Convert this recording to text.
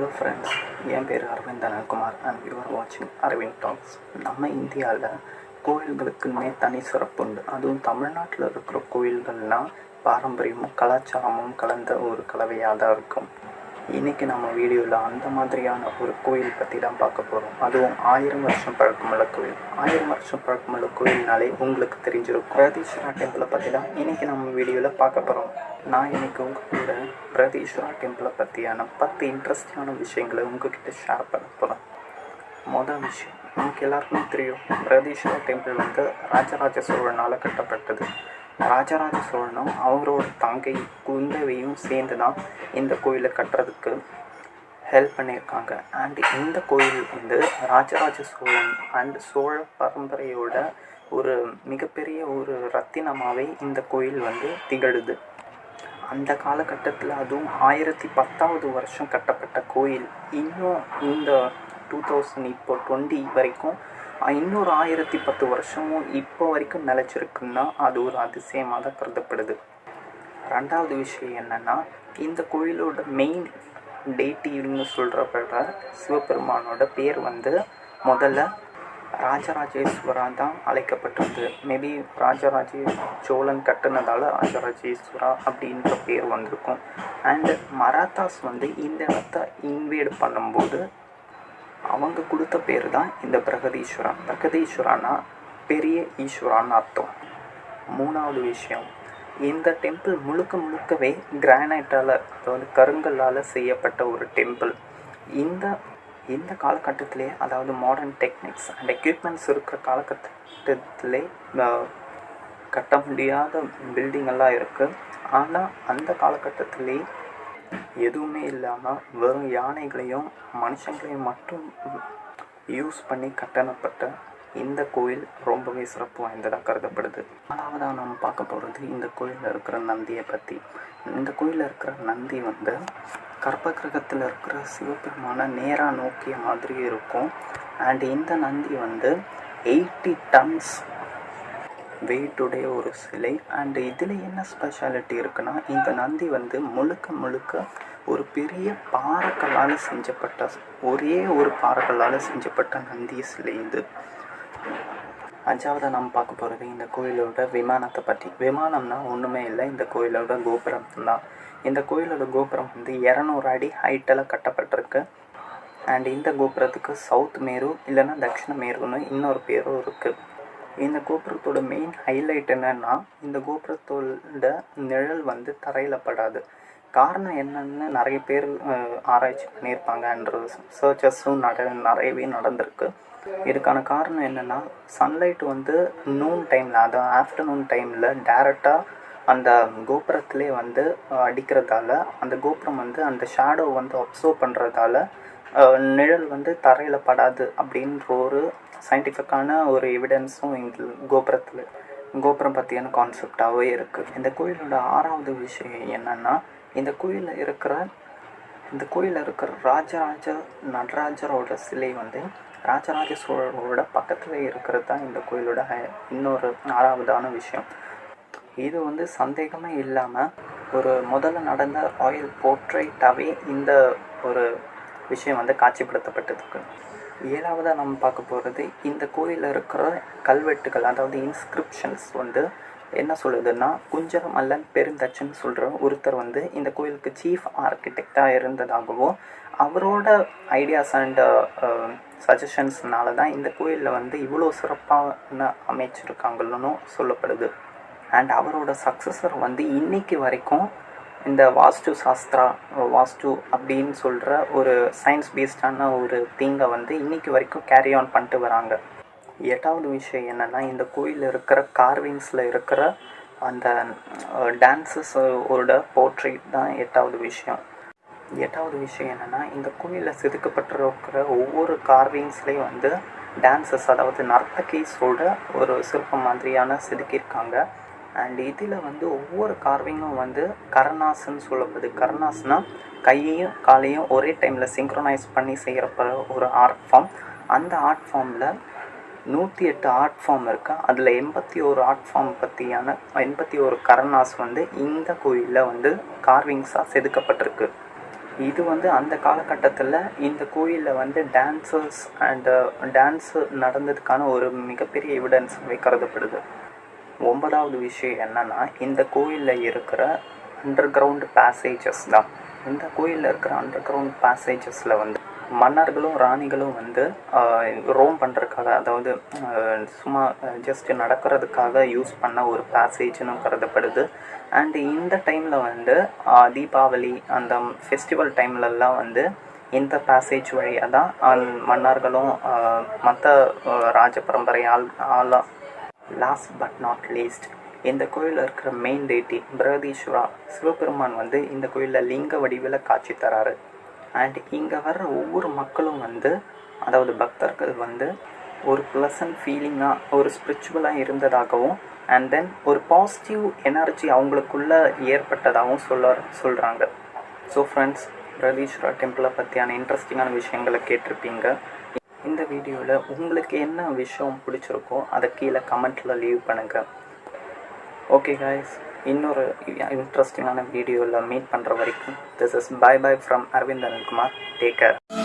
Hello friends என் பேர் Aravind Analkumar and you are வாட்சிங் அரவிந்த் டாக்ஸ் நம்ம இந்தியாவில் கோயில்களுக்குன்னே தனி சிறப்பு உண்டு. அதுவும் தமிழ்நாட்டில் இருக்கிற கோயில்கள்லாம் பாரம்பரியமும் கலாச்சாரமும் கலந்த ஒரு கலவையாக தான் இருக்கும். இன்றைக்கி நம்ம வீடியோவில் அந்த மாதிரியான ஒரு கோயில் பற்றி தான் பார்க்க போகிறோம் அதுவும் ஆயிரம் வருஷம் பழக்கமுள்ள கோயில். ஆயிரம் வருஷம் பழக்கமுள்ள கோயில்னாலே உங்களுக்கு தெரிஞ்சிருக்கும். பிரதீஸ்வரா டெம்பிளை பற்றி தான் இன்றைக்கி நம்ம வீடியோவில் பார்க்க போகிறோம் நான் இன்னைக்கு உங்கள் கூட பிரதீஸ்வரா டெம்பிளை பற்றியான பத்து இன்ட்ரெஸ்டிங்கான விஷயங்களை உங்ககிட்ட ஷேர் பண்ண போகிறேன் மொதல் விஷயம் நமக்கு எல்லாருக்குமே தெரியும் பிரதீஸ்வரா டெம்பிள் வந்து ராஜராஜ சோழனால் கட்டப்பட்டது. ராஜராஜ சோழனும் அவரோட தங்கை குந்தவையும் சேர்ந்து தான் இந்த கோயிலை கட்டுறதுக்கு ஹெல்ப் பண்ணியிருக்காங்க. அண்ட் இந்த கோயில் வந்து ராஜராஜ சோழன் அண்ட் சோழ பரம்பரையோட ஒரு மிகப்பெரிய ஒரு ரத்தினமாகவே இந்த கோயில் வந்து திகழுது. அந்த காலகட்டத்தில் அதுவும் ஆயிரத்தி பத்தாவது வருஷம் கட்டப்பட்ட கோயில். இன்னும் இந்த டூ தௌசண்ட் இப்போ டுவெண்ட்டி வரைக்கும் இன்னொரு ஆயிரத்தி பத்து வருஷமும் இப்போ வரைக்கும் நிலச்சிருக்குன்னா அது ஒரு அதிசயமாக தான் கருதப்படுது. ரெண்டாவது விஷயம் என்னென்னா இந்த கோயிலோட மெயின் டேட்டின்னு சொல்கிறப்படுற சிவபெருமானோட பேர் வந்து முதல்ல ராஜராஜேஸ்வரா தான் அழைக்கப்பட்டிருந்தது. மேபி ராஜராஜே சோழன் கட்டுனதால் ராஜராஜேஸ்வரா அப்படின்ற பேர் வந்திருக்கும். அண்டு மராத்தாஸ் வந்து இந்த இடத்த இன்வேட் பண்ணும்போது அவங்க கொடுத்த பேர் தான் இந்த பிரகதீஸ்வரா பிரகதீஸ்வரானா பெரிய ஈஸ்வரான்னு அர்த்தம். மூணாவது விஷயம் இந்த டெம்பிள் முழுக்க முழுக்கவே கிரானைட்டால் அதாவது கருங்கல்லால் செய்யப்பட்ட ஒரு டெம்பிள் இந்த இந்த காலகட்டத்திலே அதாவது மாடர்ன் டெக்னிக்ஸ் அண்ட் எக்யூப்மெண்ட்ஸ் இருக்கிற காலகட்டத்திலே கட்ட முடியாத பில்டிங் எல்லாம் இருக்குது ஆனால் அந்த காலகட்டத்திலே எதுவுமே இல்லாமல் வெறும் யானைகளையும் மனுஷங்களையும் மட்டும் யூஸ் பண்ணி கட்டணப்பட்ட இந்த கோயில் ரொம்பவே சிறப்பு வாய்ந்ததாக கருதப்படுது. நாலாவதாக நம்ம பார்க்க போகிறது இந்த கோயிலில் இருக்கிற நந்தியை பற்றி இந்த கோயிலில் இருக்கிற நந்தி வந்து கர்ப்பகிரகத்தில் இருக்கிற சிவபெருமான நேராக நோக்கிய மாதிரி இருக்கும். அண்ட் இந்த நந்தி வந்து எயிட்டி டன்ஸ் வெயிட்டுடைய ஒரு சிலை. அண்ட் இதில் என்ன ஸ்பெஷாலிட்டி இருக்குன்னா இந்த நந்தி வந்து முழுக்க முழுக்க ஒரு பெரிய பாறைக்கல்லால் செஞ்சப்பட்ட ஒரே ஒரு பாறைக்கல்லால் செஞ்சப்பட்ட நந்தி சிலை இது. அஞ்சாவதாக நம்ம பார்க்க போகிறது இந்த கோயிலோட விமானத்தை பற்றி. விமானம்னா ஒன்றுமே இல்லை இந்த கோயிலோட கோபுரம் தான். இந்த கோயிலோட கோபுரம் வந்து இரநூறு அடி ஹைட்டில் கட்டப்பட்டிருக்கு. அண்ட் இந்த கோபுரத்துக்கு சவுத் மேரு இல்லைன்னா தட்சிண மேருன்னு இன்னொரு பேரும் இருக்குது இந்த கோபுரத்தோட மெயின் ஹைலைட் என்னென்னா இந்த கோபுரத்தோட நிழல் வந்து தரையில் படாது காரணம் என்னென்னு நிறைய பேர் ஆராய்ச்சி பண்ணியிருப்பாங்க. அண்ட் சர்ச்சஸும் நட நிறையவே நடந்திருக்கு. இதுக்கான காரணம் என்னென்னா சன்லைட் வந்து நூன் டைமில் அதாவது ஆஃப்டர்நூன் டைமில் டேரெக்டாக அந்த கோபுரத்திலே வந்து அடிக்கிறதால அந்த கோபுரம் வந்து அந்த ஷேடோ வந்து அப்சர்வ் பண்ணுறதால நிழல் வந்து தரையில் படாது அப்படின்ற ஒரு சயின்டிஃபிக்கான ஒரு எவிடன்ஸும் இந்த கோபுரத்தில் கோபுரம் பற்றியான கான்செப்டாகவே இருக்குது இந்த கோயிலோட ஆறாவது விஷயம் என்னென்னா இந்த கோயிலில் இருக்கிற இந்த கோயிலில் இருக்கிற ராஜராஜ நடராஜரோட சிலை வந்து ராஜராஜ சோழரோட பக்கத்தில் இருக்கிறது தான் இந்த கோயிலோட இன்னொரு ஆறாவதான விஷயம். இது வந்து சந்தேகமே இல்லாமல் ஒரு முதல்ல நடந்த ராயல் போர்ட்ரேட்டாகவே இந்த ஒரு விஷயம் வந்து காட்சிப்படுத்தப்பட்டிருக்கு. ஏழாவதாக நம்ம பார்க்க போகிறது இந்த கோயிலில் இருக்கிற கல்வெட்டுகள் அதாவது இன்ஸ்கிரிப்ஷன்ஸ் வந்து என்ன சொல்லுதுன்னா குஞ்சரமல்லன் பெருந்தச்சன் சொல்கிற ஒருத்தர் வந்து இந்த கோயிலுக்கு சீஃப் ஆர்கிடெக்டாக இருந்ததாகவும் அவரோட ஐடியாஸ் அண்ட் சஜஷன்ஸ்னால தான் இந்த கோயிலில் வந்து இவ்வளோ சிறப்பான அமைச்சிருக்காங்கன்னு சொல்லப்படுது. அண்ட் அவரோட சக்ஸஸர் வந்து இன்னைக்கு வரைக்கும் இந்த வாஸ்து சாஸ்திரா வாஸ்து அப்படின்னு சொல்கிற ஒரு சயின்ஸ் பேஸ்டான ஒரு தீங்கை வந்து இன்றைக்கி வரைக்கும் கேரி ஆன் பண்ணிட்டு வராங்க. எட்டாவது விஷயம் என்னென்னா இந்த கோயிலில் இருக்கிற கார்விங்ஸில் இருக்கிற அந்த டான்ஸஸோட போர்ட்ரேட் தான் எட்டாவது விஷயம். எட்டாவது விஷயம் என்னென்னா இந்த கோயிலில் செதுக்கப்பட்டிருக்கிற ஒவ்வொரு கார்விங்ஸ்லேயும் வந்து டான்ஸஸ் அதாவது நர்த்தகீஸோட ஒரு சிற்பம் மாதிரியான செதுக்கியிருக்காங்க. அண்ட் இதில் வந்து ஒவ்வொரு கார்விங்கும் வந்து கர்னாஸ்ன்னு சொல்லப்படுது. கர்னாஸ்னால் கையையும் காலையும் ஒரே டைமில் சிங்க்ரனைஸ் பண்ணி செய்கிறப்ப ஒரு ஆர்ட் ஃபார்ம் அந்த ஆர்ட் ஃபார்மில் நூற்றி எட்டு ஆர்ட் ஃபார்ம் இருக்குது அதில் எண்பத்தி ஒரு ஆர்ட் ஃபார்ம் பற்றியான எண்பத்தி ஒரு கரணாஸ் வந்து இந்த கோயிலில் வந்து கார்விங்ஸாக செதுக்கப்பட்டிருக்கு. இது வந்து அந்த காலகட்டத்தில் இந்த கோயிலில் வந்து டான்சர்ஸ் அண்டு டான்ஸு நடந்ததுக்கான ஒரு மிகப்பெரிய எவிடன்ஸ் கருதப்படுது ஒன்பதாவது விஷயம் என்னன்னா இந்த கோயிலில் இருக்கிற அண்டர் கிரவுண்ட் பேசேஜஸ் தான். இந்த கோயிலில் இருக்கிற அண்டர் கிரவுண்ட் பேசேஜஸில் வந்து மன்னர்களும் ராணிகளும் வந்து ரோம் பண்ணுறதுக்காக அதாவது சும்மா ஜஸ்ட் நடக்கிறதுக்காக யூஸ் பண்ண ஒரு பேசேஜ்னு கருதப்படுது அண்ட் இந்த டைமில் வந்து தீபாவளி அந்த ஃபெஸ்டிவல் டைம்லலாம் வந்து இந்த பேசேஜ் வழியாக தான் மன்னர்களும் மற்ற ராஜ பரம்பரை ஆள் ஆளாக லாஸ்ட் பட் நாட் லீஸ்ட் இந்த கோயிலில் இருக்கிற மெயின் டேட்டி பிரகதீஸ்வரா சிவபெருமான் வந்து இந்த கோயிலில் லிங்க வடிவில் காட்சி தராரு. அண்ட் இங்கே வர்ற ஒவ்வொரு மக்களும் வந்து அதாவது பக்தர்கள் வந்து ஒரு ப்ளசன்ட் ஃபீலிங்காக ஒரு ஸ்பிரிச்சுவலாக இருந்ததாகவும் அண்ட் தென் ஒரு பாசிட்டிவ் எனர்ஜி அவங்களுக்குள்ளே ஏற்பட்டதாகவும் சொல்ல சொல்கிறாங்க ஸோ ஃப்ரெண்ட்ஸ் பிரகதீஸ்வரா டெம்பிளை பற்றியான இன்ட்ரெஸ்டிங்கான விஷயங்களை கேட்டிருப்பீங்க. இந்த வீடியோவில் உங்களுக்கு என்ன விஷயம் பிடிச்சிருக்கோ அதை கீழே கமெண்ட்டில் லீவ் பண்ணுங்கள் ஓகே காய்ஸ் இன்னொரு இன்ட்ரெஸ்டிங்கான வீடியோவில் மீட் பண்ணுற வரைக்கும் this is bye bye from Aravind Anilkumar take care